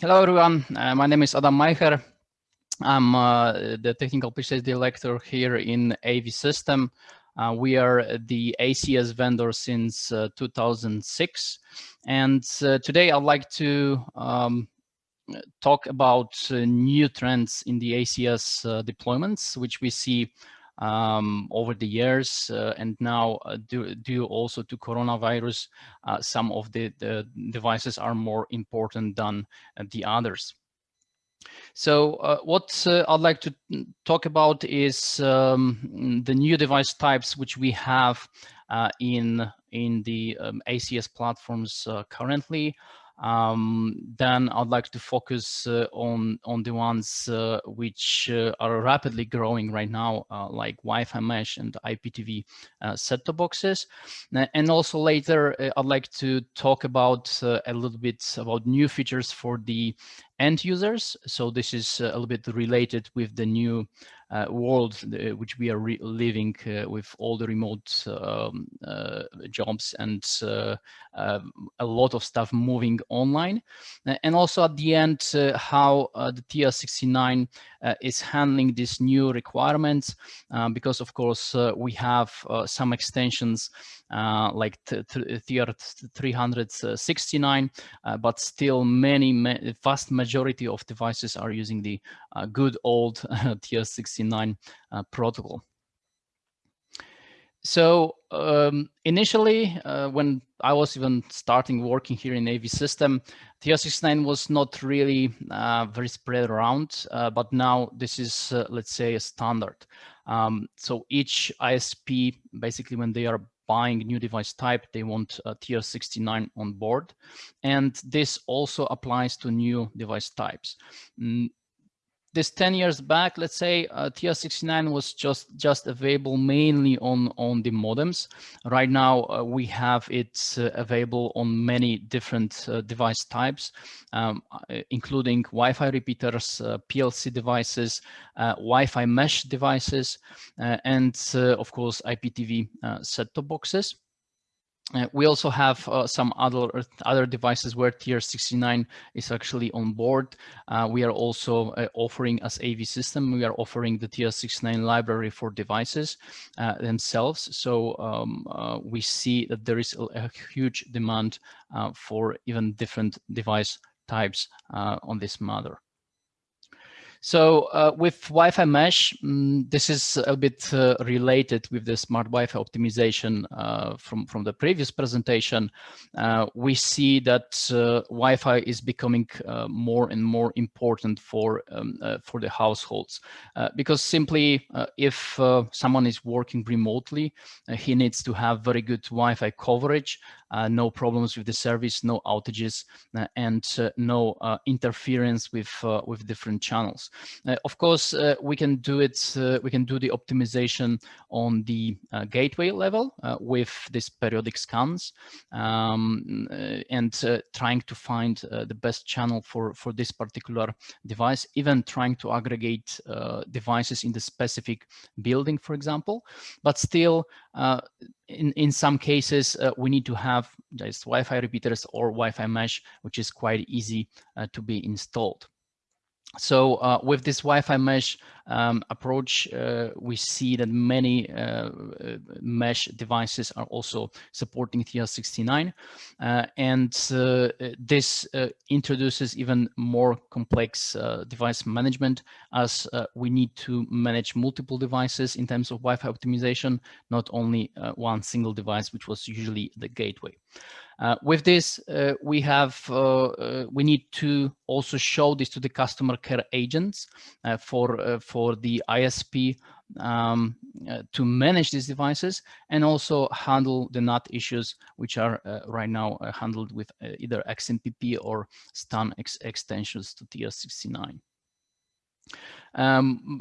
hello, everyone. Uh, my name is Adam Meicher. I'm uh, the technical pre-sales director here in AVSystem. Uh, we are the ACS vendor since uh, 2006. And uh, today I'd like to um, talk about uh, new trends in the ACS deployments, which we see um, over the years uh, and now uh, due, due, also to coronavirus, uh, some of the, the, devices are more important than the others. So uh, what uh, I'd like to talk about is um, the new device types which we have uh, in in the um, ACS platforms currently. Um, then I'd like to focus uh, on on the ones uh, which uh, are rapidly growing right now, uh, like Wi-Fi mesh and IPTV uh, set-top boxes. And also later, uh, I'd like to talk about a little bit about new features for the end users. So this is a little bit related with the new uh, world uh, which we are living uh, with all the remote um, uh, jobs and uh, um, a lot of stuff moving online. and also at the end, how the TR69 is handling these new requirements, because of course we have some extensions uh, like TR369, uh, but still many, ma vast majority of devices are using the uh, good old TR69 protocol. So um, initially, uh, when I was even starting working here in AVSystem, TR69 was not really uh, very spread around, uh, but now this is, let's say, a standard. Um, so each ISP, basically when they are buying new device type, they want a TR69 on board. And this also applies to new device types. Mm, This 10 years back, let's say uh, TR69 was just just available mainly on on the modems. Right now, uh, we have it uh, available on many different uh, device types, um, uh, including Wi-Fi repeaters, uh, PLC devices, Wi-Fi mesh devices, and of course IPTV set-top boxes. Uh, we also have uh, some other other devices where TR69 is actually on board. Uh, we are also uh, offering as AVSystem, we are offering the TR69 library for devices uh, themselves. So um, uh, we see that there is a, a huge demand for even different device types on this matter. So uh, with Wi-Fi mesh, um, this is a bit uh, related with the smart Wi-Fi optimization uh, from, from the previous presentation. Uh, we see that uh, Wi-Fi is becoming uh, more and more important for, um, for the households because simply if someone is working remotely, he needs to have very good Wi-Fi coverage no problems with the service, no outages, and no interference with with different channels. Uh, of course, uh, we can do it. Uh, we can do the optimization on the gateway level with these periodic scans um, and trying to find the best channel for for this particular device. Even trying to aggregate devices in the specific building, for example, but still uh, in, in some cases, uh, we need to have just Wi-Fi repeaters or Wi-Fi mesh, which is quite easy uh, to be installed. So uh, with this Wi-Fi mesh um, approach, uh, we see that many uh, uh mesh devices are also supporting TR69. Uh, and uh, this introduces even more complex device management as we need to manage multiple devices in terms of Wi-Fi optimization, not only one single device, which was usually the gateway. Uh, with this, uh, we have uh, uh we need to also show this to the customer care agents uh, for uh, for the ISP um, to manage these devices and also handle the NAT issues, which are right now handled with either XMPP or STUN ex extensions to TR69. Um,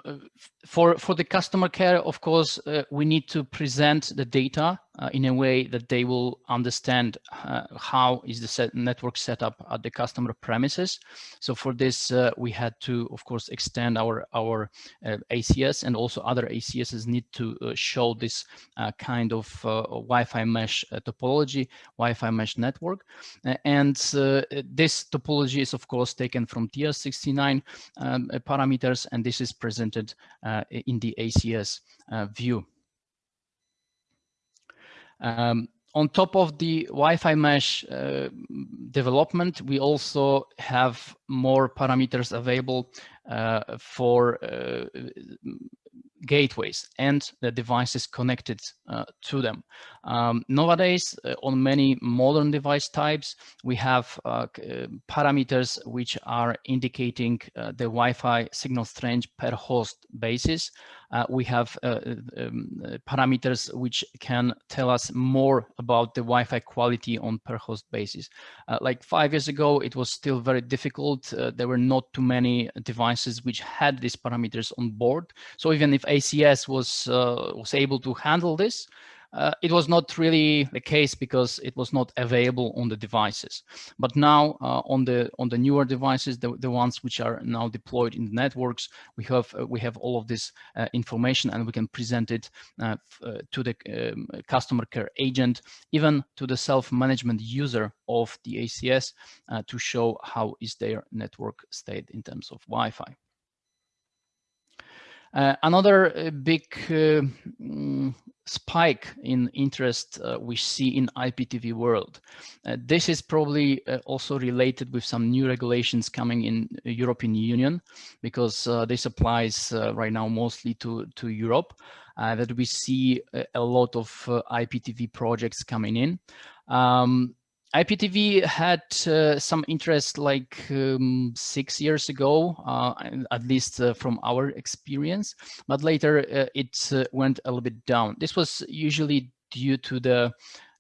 for, for the customer care, of course, uh, we need to present the data uh, in a way that they will understand uh, how is the set network set up at the customer premises. So for this, uh, we had to, of course, extend our, our uh, ACS and also other ACSs need to uh, show this kind of Wi-Fi mesh topology, Wi-Fi mesh network. and this topology is, of course, taken from TR69 um, parameters, and this is presented in the ACS view. Um, on top of the Wi-Fi mesh uh, development, we also have more parameters available uh, for uh, gateways and the devices connected uh, to them. Um, nowadays, uh, on many modern device types, we have uh, uh parameters which are indicating uh, the Wi-Fi signal strength per host basis. Uh, we have um, parameters which can tell us more about the Wi-Fi quality on per host basis. like five years ago, it was still very difficult. there were not too many devices which had these parameters on board. So even if ACS was, uh, was able to handle this. Uh, it was not really the case because it was not available on the devices. But now uh, on the on the newer devices, the, the ones which are now deployed in the networks, we have uh, we have all of this uh, information and we can present it uh, to the um, customer care agent, even to the self-management user of the ACS to show how is their network state in terms of Wi-Fi. Uh, another uh, big uh, mm, spike in interest uh, we see in IPTV world. Uh, this is probably uh, also related with some new regulations coming in European Union because this applies right now mostly to, to Europe that we see a, a lot of IPTV projects coming in. Um, IPTV had uh, some interest like um, six years ago, uh, at least uh, from our experience, but later uh, it uh, went a little bit down. This was usually due to the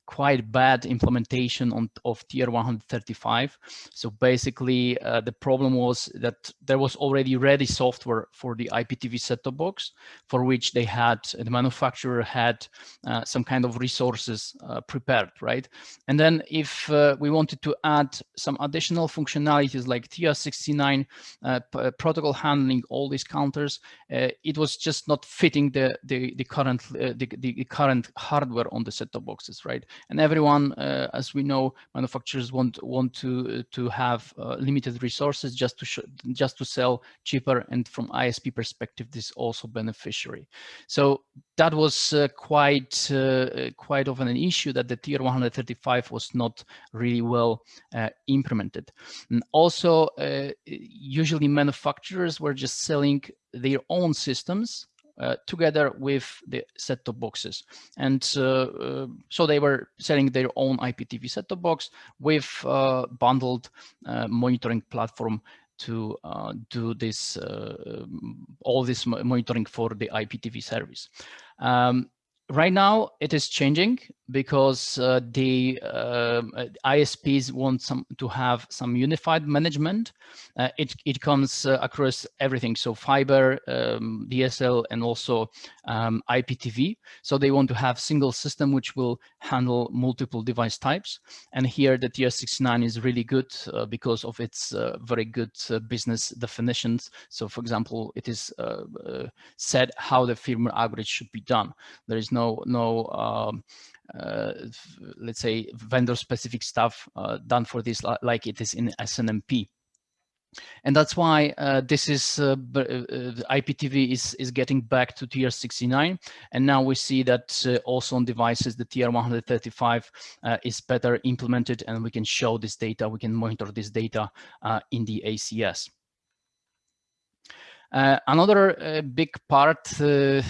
quite bad implementation on, of TR135. So basically, uh, the problem was that there was already ready software for the IPTV set-top box, for which they had, the manufacturer had uh, some kind of resources uh, prepared, right? And then if uh, we wanted to add some additional functionalities like TR69 uh, uh, protocol handling all these counters, it was just not fitting the the, the current the, the current hardware on the set-top boxes, right? And everyone, uh, as we know, manufacturers want want to to have uh, limited resources just to just to sell cheaper, and from ISP perspective, this also beneficiary. So that was uh, quite uh, quite of an issue that the TR135 was not really well uh, implemented. And also, uh, usually manufacturers were just selling their own systems uh, together with the set-top boxes. And uh, uh, so they were selling their own IPTV set-top box with uh, bundled uh, monitoring platform to do this, all this monitoring for the IPTV service. Um, right now it is changing because uh, the uh, ISPs want some to have some unified management. Uh, it, it comes uh, across everything, so fiber, um, DSL, and also um, IPTV. So they want to have single system which will handle multiple device types. And here the TR69 is really good uh, because of its uh, very good business definitions. So for example, it is said how the firmware upgrade should be done. There is no no um, uh, let's say vendor specific stuff uh, done for this like it is in SNMP. And that's why uh, this is uh, uh, IPTV is is getting back to TR69, and now we see that uh, also on devices the TR135 is better implemented, and we can show this data, we can monitor this data in the ACS. Uh, another uh, big part, uh,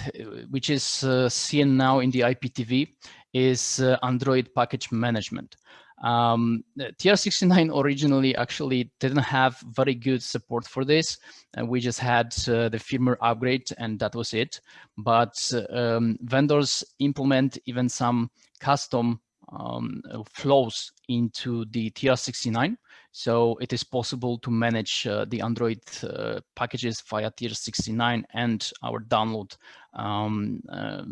which is seen now in the IPTV, is uh, Android package management. Um, TR69 originally actually didn't have very good support for this. and we just had uh, the firmware upgrade and that was it. But um, vendors implement even some custom um, flows into the TR69. So it is possible to manage uh, the Android uh, packages via TR69 and our download um, uh,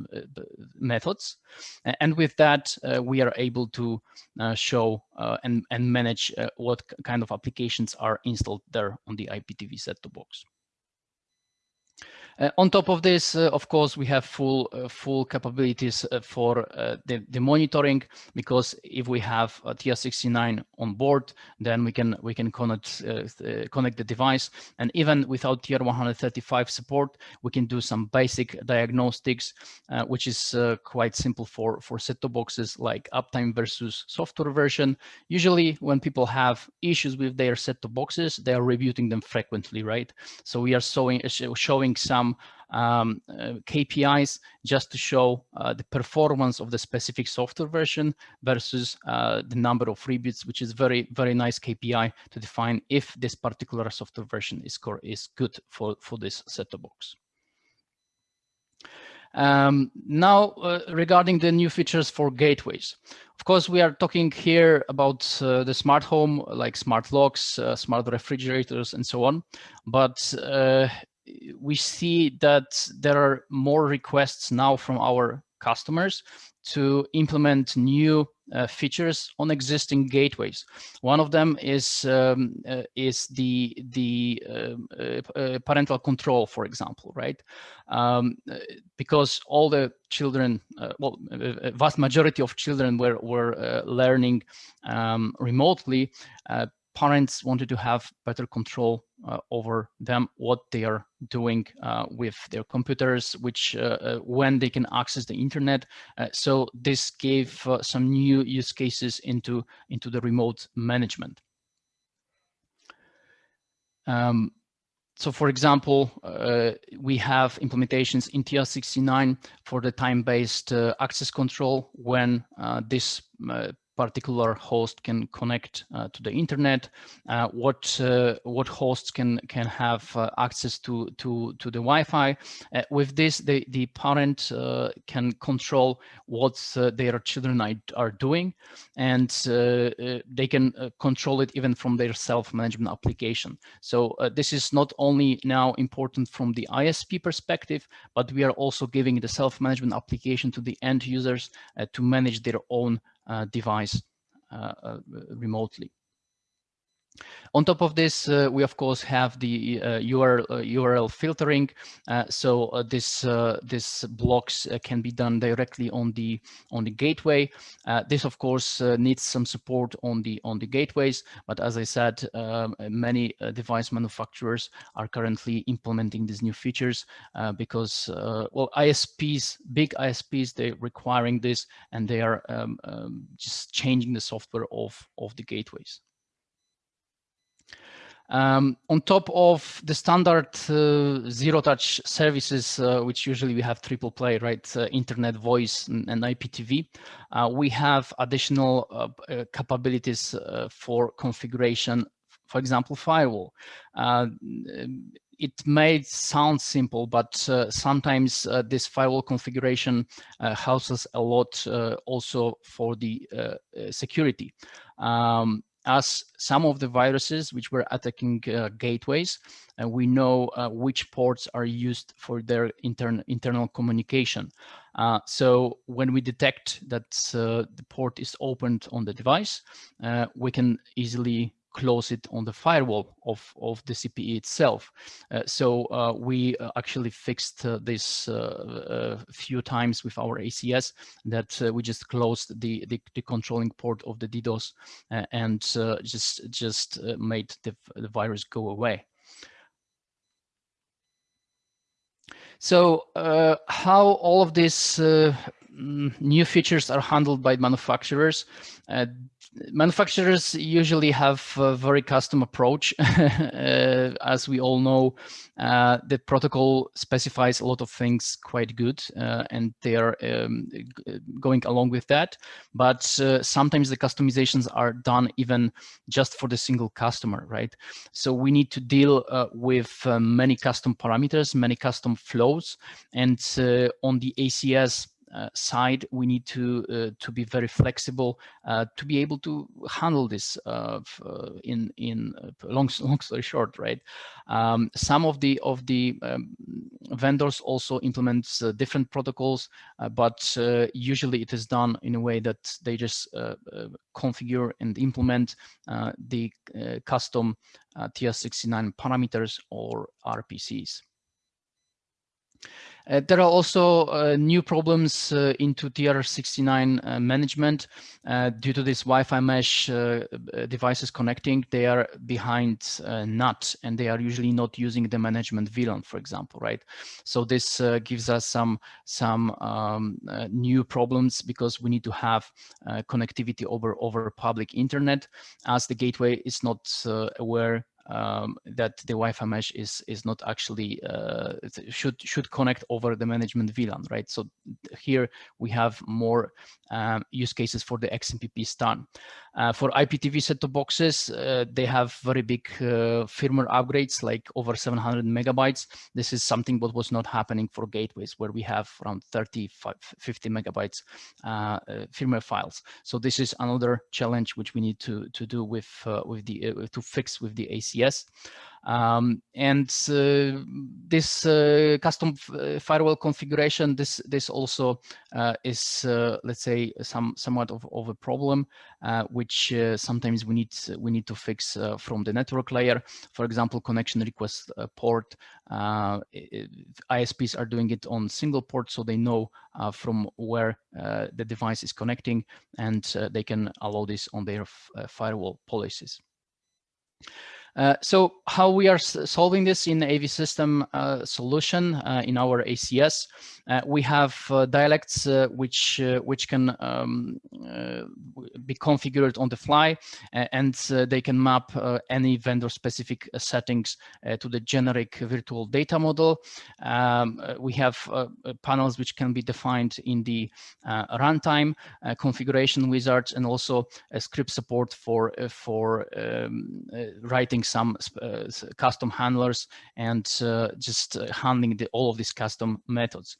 methods. And with that, uh, we are able to uh, show uh, and, and manage what kind of applications are installed there on the IPTV set-top box. Uh, on top of this, uh, of course, we have full uh, full capabilities for the, the monitoring because if we have a TR69 on board, then we can we can connect connect the device, and even without TR135 support, we can do some basic diagnostics, which is quite simple for for set-top boxes like uptime versus software version. Usually, when people have issues with their set-top boxes, they are rebooting them frequently, right? So we are showing showing some um, uh, KPIs just to show uh, the performance of the specific software version versus uh, the number of reboots, which is very, very nice KPI to define if this particular software version is, is good for, for this set-top box. Um, now, uh, regarding the new features for gateways. Of course, we are talking here about uh, the smart home, like smart locks, uh, smart refrigerators, and so on. But we see that there are more requests now from our customers to implement new uh, features on existing gateways. One of them is um, uh, is the the um, uh, uh, parental control, for example, right? Um, uh, because all the children, uh, well, vast majority of children were were learning um, remotely parents wanted to have better control uh, over them, what they are doing uh, with their computers, which uh, uh when they can access the internet. Uh, so this gave uh, some new use cases into, into the remote management. Um, so for example, uh, we have implementations in TR69 for the time-based uh, access control when uh, this particular host can connect uh, to the internet, uh, what uh, what hosts can can have uh, access to to to the Wi-Fi. Uh, with this, the the parent uh, can control what their children are, are doing, and they can control it even from their self-management application. So this is not only now important from the ISP perspective, but we are also giving the self-management application to the end users to manage their own device uh, uh, remotely. On top of this, uh, we of course have the uh, URL, uh, URL filtering. Uh, so uh, this uh, this blocks can be done directly on the on the gateway. this of course needs some support on the on the gateways. But as I said, um, many device manufacturers are currently implementing these new features because well ISPs, big ISPs, they're requiring this and they are um, um, just changing the software of of the gateways. Um, on top of the standard uh, zero-touch services, uh, which usually we have triple play, right, uh, internet, voice, and, and IPTV, uh, we have additional uh, uh, capabilities for configuration, for example, firewall. it may sound simple, but sometimes this firewall configuration us a lot also for the security. Um, as some of the viruses which were attacking uh, gateways, and we know uh, which ports are used for their intern internal communication. Uh, so when we detect that uh, the port is opened on the device, uh, we can easily close it on the firewall of, of the CPE itself. Uh, so uh, we uh, actually fixed uh, this a uh, few times with our ACS that we just closed the, the, the, controlling port of the DDoS and just, just made the, the virus go away. So uh, how all of these uh, new features are handled by manufacturers. Uh, manufacturers usually have a very custom approach. uh, as we all know, uh, the protocol specifies a lot of things quite good uh, and they are um, going along with that. But uh, sometimes the customizations are done even just for the single customer, right? So we need to deal uh, with uh, many custom parameters, many custom flows. And on the ACS Uh, side, we need to uh, to be very flexible uh, to be able to handle this uh, uh in in uh, long long story short, right? Um, some of the of the um, vendors also implement different protocols, but usually it is done in a way that they just configure and implement the custom TR69 parameters or RPCs. Uh, there are also uh, new problems uh, into TR69 uh, management uh, due to this Wi-Fi mesh uh, devices connecting. They are behind NAT and they are usually not using the management VLAN, for example, right? So this gives us some some um, new problems because we need to have connectivity over over public internet as the gateway is not aware um, that the Wi-Fi mesh is is not actually uh, should should connect over the management VLAN, right? So here we have more um, use cases for the XMPP STUN. Uh, for IPTV set-top boxes, uh, they have very big uh, firmware upgrades, like over 700 megabytes. This is something what was not happening for gateways, where we have around 30, 50 megabytes uh, uh, firmware files. So this is another challenge which we need to to do with with the to fix with the ACS. Um, and uh, this uh, custom uh, firewall configuration, this this also uh, is, uh, let's say, some somewhat of, of a problem, uh, which sometimes we need we need to fix from the network layer. For example, connection request port. It, ISPs are doing it on single port, so they know from where the device is connecting, and they can allow this on their firewall policies. Uh, so how we are solving this in AVSystem uh, solution uh, in our ACS, uh, we have uh, dialects which which can um, be configured on the fly and they can map any vendor specific settings to the generic virtual data model. Um, we have panels which can be defined in the runtime configuration wizards and also a script support for for um, writing some uh, custom handlers and uh, just uh, handling the, all of these custom methods.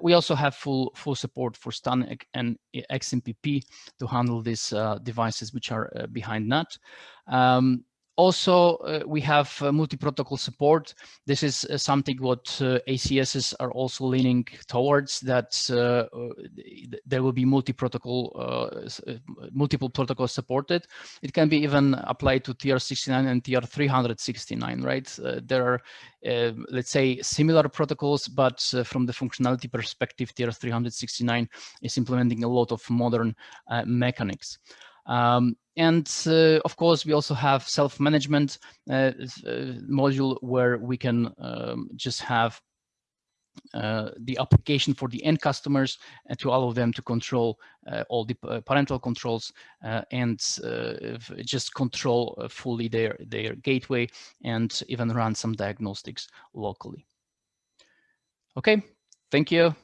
we also have full full support for STUN and XMPP to handle these devices which are behind NAT. Um, also, uh, we have uh, multi-protocol support. This is uh, something what uh, ACSs are also leaning towards, that uh, uh, there will be multi-protocol, multiple protocols supported. It can be even applied to TR69 and TR369, right? there are, let's say, similar protocols, but from the functionality perspective, TR369 is implementing a lot of modern mechanics. Um, and uh, of course, we also have self-management uh, uh, module where we can um, just have uh, the application for the end customers and to allow them to control uh, all the uh, parental controls and just control fully their, their gateway and even run some diagnostics locally. Okay, thank you.